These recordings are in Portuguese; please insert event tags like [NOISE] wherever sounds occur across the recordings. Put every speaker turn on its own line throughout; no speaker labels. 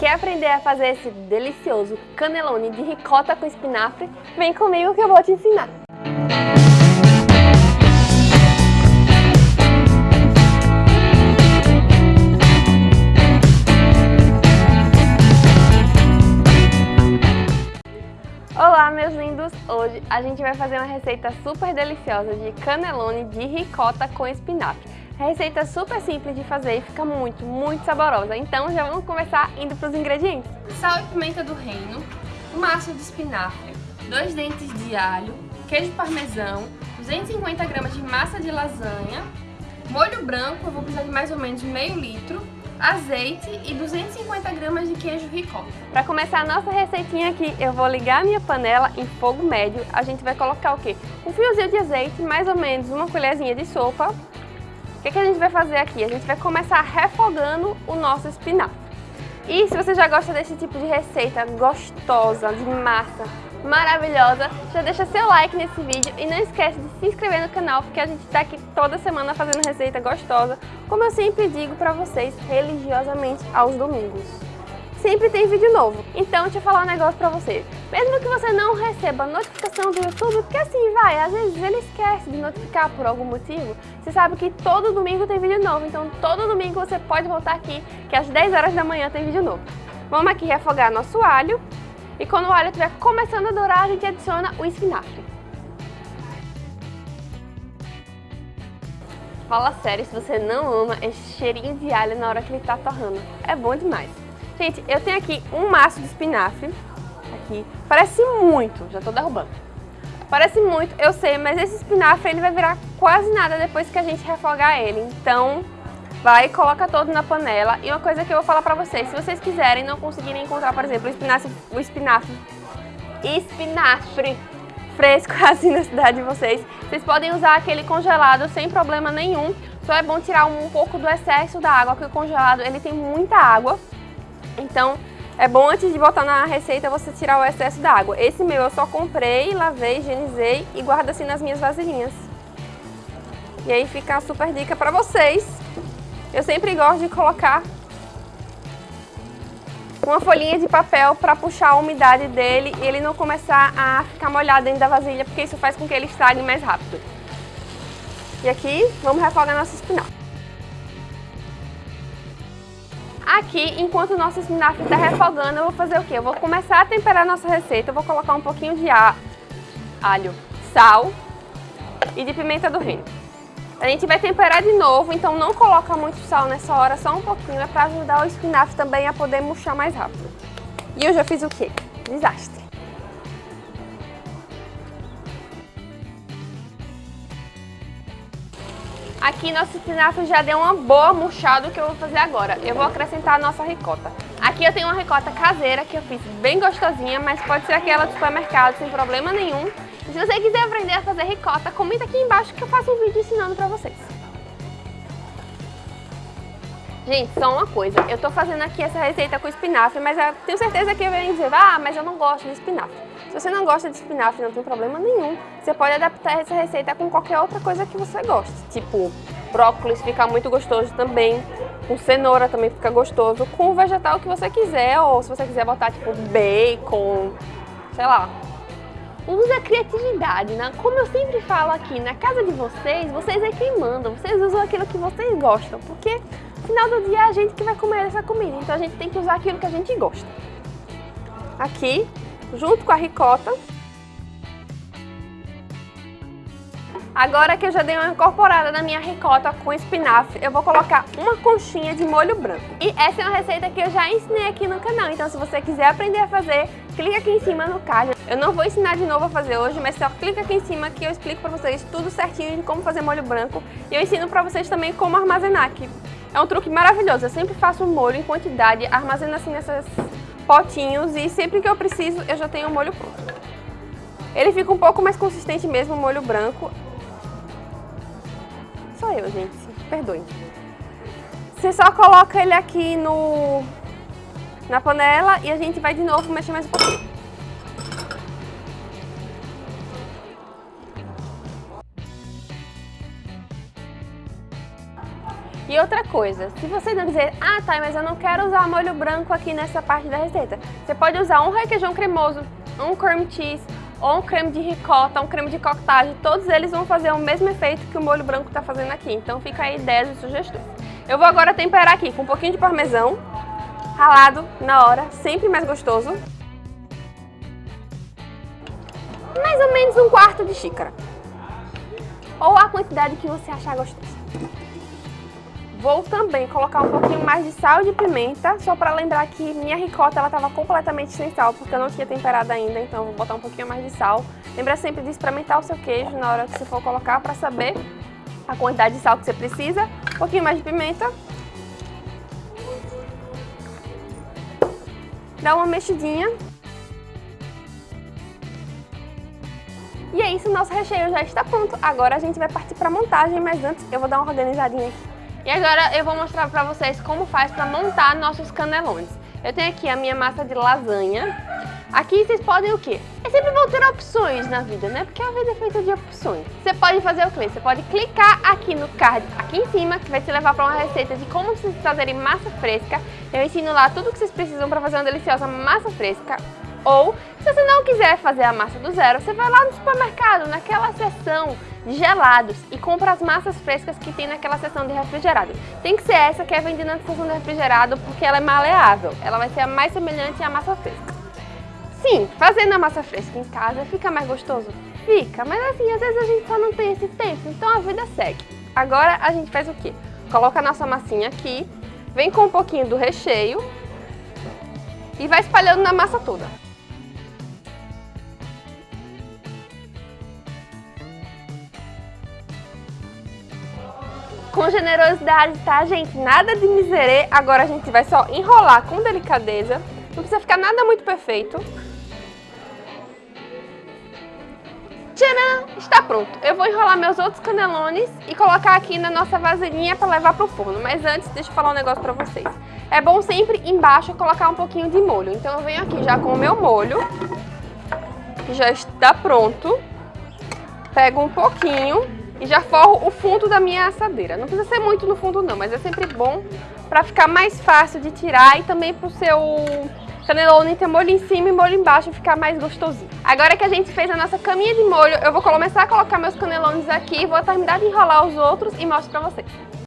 Quer aprender a fazer esse delicioso canelone de ricota com espinafre? Vem comigo que eu vou te ensinar! Olá meus lindos! Hoje a gente vai fazer uma receita super deliciosa de canelone de ricota com espinafre. Receita super simples de fazer e fica muito, muito saborosa. Então já vamos começar indo para os ingredientes. Sal e pimenta do reino, uma massa de espinafre, dois dentes de alho, queijo parmesão, 250 gramas de massa de lasanha, molho branco, eu vou precisar de mais ou menos meio litro, azeite e 250 gramas de queijo ricota. Para começar a nossa receitinha aqui, eu vou ligar a minha panela em fogo médio. A gente vai colocar o quê? Um fiozinho de azeite, mais ou menos uma colherzinha de sopa, o que, que a gente vai fazer aqui? A gente vai começar refogando o nosso espinafre. E se você já gosta desse tipo de receita gostosa, de massa, maravilhosa, já deixa seu like nesse vídeo e não esquece de se inscrever no canal, porque a gente está aqui toda semana fazendo receita gostosa, como eu sempre digo para vocês, religiosamente aos domingos sempre tem vídeo novo. Então deixa eu falar um negócio pra você. Mesmo que você não receba notificação do YouTube, porque assim vai, às vezes ele esquece de notificar por algum motivo, você sabe que todo domingo tem vídeo novo, então todo domingo você pode voltar aqui, que às 10 horas da manhã tem vídeo novo. Vamos aqui refogar nosso alho, e quando o alho estiver começando a dourar, a gente adiciona o espinafre. Fala sério se você não ama esse cheirinho de alho na hora que ele tá torrando. É bom demais. Gente, eu tenho aqui um maço de espinafre, aqui, parece muito, já tô derrubando. Parece muito, eu sei, mas esse espinafre ele vai virar quase nada depois que a gente refogar ele. Então, vai coloca todo na panela. E uma coisa que eu vou falar pra vocês, se vocês quiserem não conseguirem encontrar, por exemplo, o espinafre, o espinafre, espinafre fresco [LAUGHS] assim na cidade de vocês, vocês podem usar aquele congelado sem problema nenhum. Só é bom tirar um pouco do excesso da água, porque o congelado ele tem muita água. Então, é bom antes de botar na receita você tirar o excesso da água. Esse meu eu só comprei, lavei, higienizei e guardo assim nas minhas vasilhinhas. E aí fica a super dica para vocês. Eu sempre gosto de colocar uma folhinha de papel para puxar a umidade dele e ele não começar a ficar molhado dentro da vasilha, porque isso faz com que ele estrague mais rápido. E aqui, vamos refogar nosso espinafre. Aqui, enquanto o nosso espinafre está refogando, eu vou fazer o quê? Eu vou começar a temperar a nossa receita, eu vou colocar um pouquinho de alho, sal e de pimenta do reino. A gente vai temperar de novo, então não coloca muito sal nessa hora, só um pouquinho, é para ajudar o espinafre também a poder murchar mais rápido. E eu já fiz o quê? Desastre. Aqui nosso espinafre já deu uma boa murchada, o que eu vou fazer agora? Eu vou acrescentar a nossa ricota. Aqui eu tenho uma ricota caseira que eu fiz bem gostosinha, mas pode ser aquela do supermercado sem problema nenhum. Se você quiser aprender a fazer ricota, comenta aqui embaixo que eu faço um vídeo ensinando pra vocês. Gente, só uma coisa, eu tô fazendo aqui essa receita com espinafre, mas eu tenho certeza que venho dizer, ah, mas eu não gosto de espinafre. Se você não gosta de espinafre, não tem problema nenhum. Você pode adaptar essa receita com qualquer outra coisa que você goste. Tipo, brócolis fica muito gostoso também. Com cenoura também fica gostoso. Com o vegetal que você quiser, ou se você quiser botar tipo bacon, sei lá. Use a criatividade, né? Como eu sempre falo aqui, na casa de vocês, vocês é quem mandam. Vocês usam aquilo que vocês gostam, porque final do dia é a gente que vai comer essa comida, então a gente tem que usar aquilo que a gente gosta. Aqui, junto com a ricota. Agora que eu já dei uma incorporada na minha ricota com espinafre, eu vou colocar uma conchinha de molho branco. E essa é uma receita que eu já ensinei aqui no canal, então se você quiser aprender a fazer, clica aqui em cima no card. Eu não vou ensinar de novo a fazer hoje, mas só clica aqui em cima que eu explico pra vocês tudo certinho de como fazer molho branco. E eu ensino pra vocês também como armazenar aqui. É um truque maravilhoso, eu sempre faço molho em quantidade, armazeno assim nesses potinhos e sempre que eu preciso eu já tenho o molho pronto. Ele fica um pouco mais consistente mesmo, o molho branco. Sou eu, gente, perdoe. Você só coloca ele aqui no, na panela e a gente vai de novo mexer mais um pouquinho. E outra coisa, se você não dizer, ah tá, mas eu não quero usar molho branco aqui nessa parte da receita, você pode usar um requeijão cremoso, um cream cheese, ou um creme de ricota, um creme de cottage, todos eles vão fazer o mesmo efeito que o molho branco está fazendo aqui. Então fica aí ideias e sugestões. Eu vou agora temperar aqui com um pouquinho de parmesão, ralado na hora, sempre mais gostoso. Mais ou menos um quarto de xícara. Ou a quantidade que você achar gostosa. Vou também colocar um pouquinho mais de sal e de pimenta, só para lembrar que minha ricota ela estava completamente sem sal, porque eu não tinha temperado ainda, então vou botar um pouquinho mais de sal. Lembra sempre de experimentar o seu queijo na hora que você for colocar para saber a quantidade de sal que você precisa. Um pouquinho mais de pimenta. Dá uma mexidinha. E é isso, nosso recheio já está pronto. Agora a gente vai partir para a montagem, mas antes eu vou dar uma organizadinha aqui. E agora eu vou mostrar para vocês como faz para montar nossos canelones. Eu tenho aqui a minha massa de lasanha. Aqui vocês podem o quê? É sempre bom ter opções na vida, né? Porque a vida é feita de opções. Você pode fazer o quê? Você pode clicar aqui no card, aqui em cima, que vai te levar para uma receita de como vocês fazerem massa fresca. Eu ensino lá tudo o que vocês precisam para fazer uma deliciosa massa fresca. Ou, se você não quiser fazer a massa do zero, você vai lá no supermercado, naquela seção gelados e compra as massas frescas que tem naquela seção de refrigerado. Tem que ser essa que é vendida na seção de refrigerado porque ela é maleável. Ela vai ser a mais semelhante à massa fresca. Sim, fazendo a massa fresca em casa fica mais gostoso? Fica, mas assim, às vezes a gente só não tem esse tempo, então a vida segue. Agora a gente faz o quê? Coloca a nossa massinha aqui, vem com um pouquinho do recheio e vai espalhando na massa toda. Com generosidade, tá, gente? Nada de miserê. Agora a gente vai só enrolar com delicadeza. Não precisa ficar nada muito perfeito. Tcharam! Está pronto. Eu vou enrolar meus outros canelones e colocar aqui na nossa vasilhinha para levar pro forno. Mas antes, deixa eu falar um negócio para vocês. É bom sempre embaixo colocar um pouquinho de molho. Então eu venho aqui já com o meu molho, que já está pronto. Pego um pouquinho e já forro o fundo da minha assadeira. Não precisa ser muito no fundo não, mas é sempre bom para ficar mais fácil de tirar e também para o seu canelone ter molho em cima e molho embaixo ficar mais gostosinho. Agora que a gente fez a nossa caminha de molho, eu vou começar a colocar meus canelones aqui, vou terminar de enrolar os outros e mostro para vocês.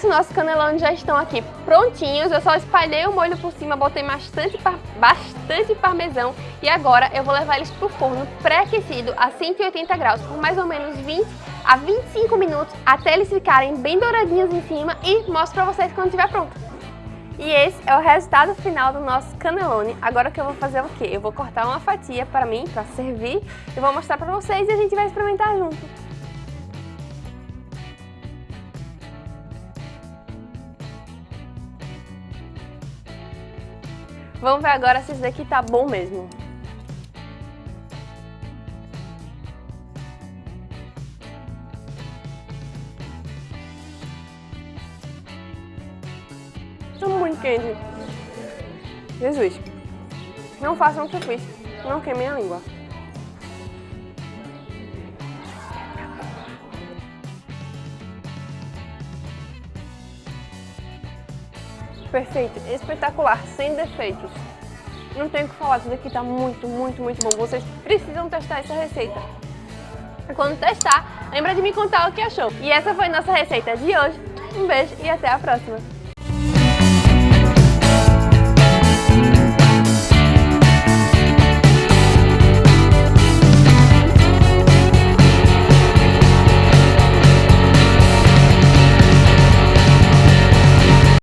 Isso, nossos canelones já estão aqui prontinhos. Eu só espalhei o molho por cima, botei bastante, par bastante parmesão e agora eu vou levar eles para o forno pré-aquecido a 180 graus por mais ou menos 20 a 25 minutos até eles ficarem bem douradinhos em cima e mostro para vocês quando estiver pronto. E esse é o resultado final do nosso canelone. Agora o que eu vou fazer é o quê? Eu vou cortar uma fatia para mim, para servir, e vou mostrar para vocês e a gente vai experimentar junto. Vamos ver agora se isso daqui tá bom mesmo. Tá muito quente. Jesus. Não façam o que eu fiz. Não queimem a língua. Perfeito, espetacular, sem defeitos. Não tenho o que falar, isso daqui tá muito, muito, muito bom. Vocês precisam testar essa receita. Quando testar, lembra de me contar o que achou. E essa foi nossa receita de hoje. Um beijo e até a próxima.